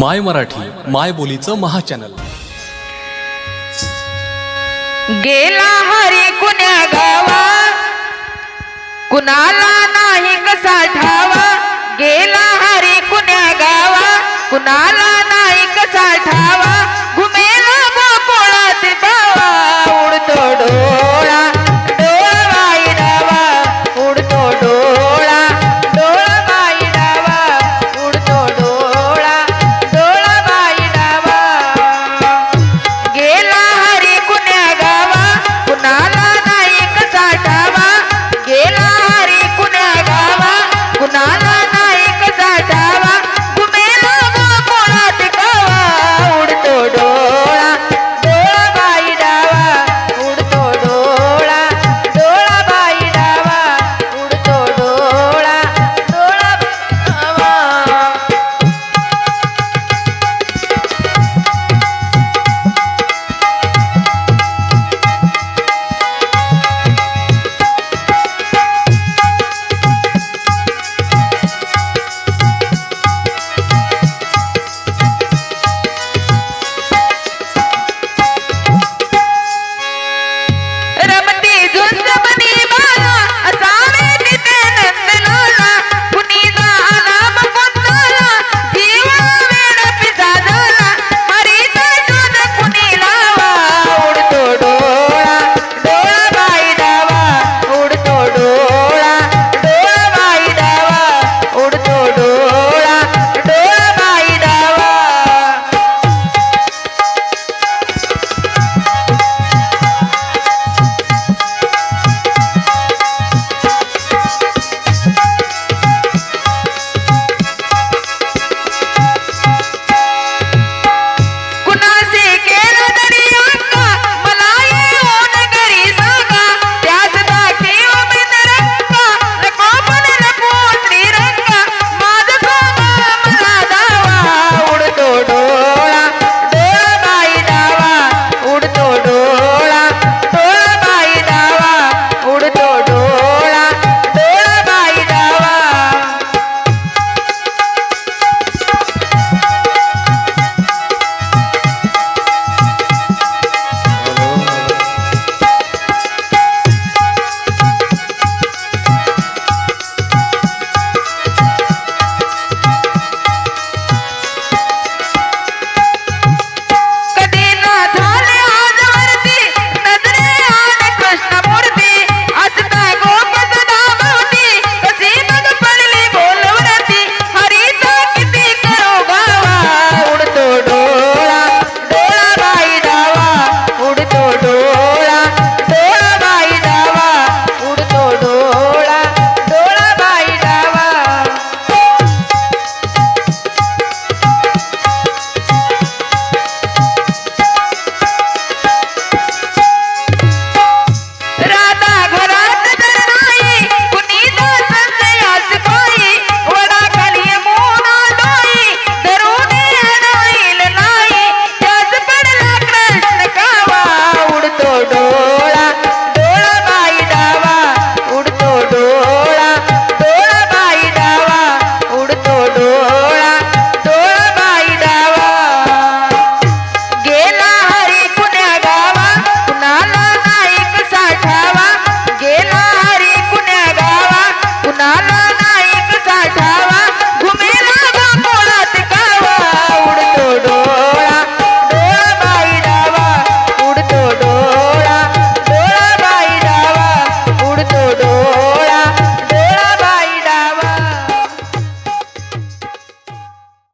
माय मराठी माय बोलीचं महाचॅनल. गेला हरी कुण्या गावा कुणाला नाही कसा ठावा? गेला हरी कुण्या गावा कुणाला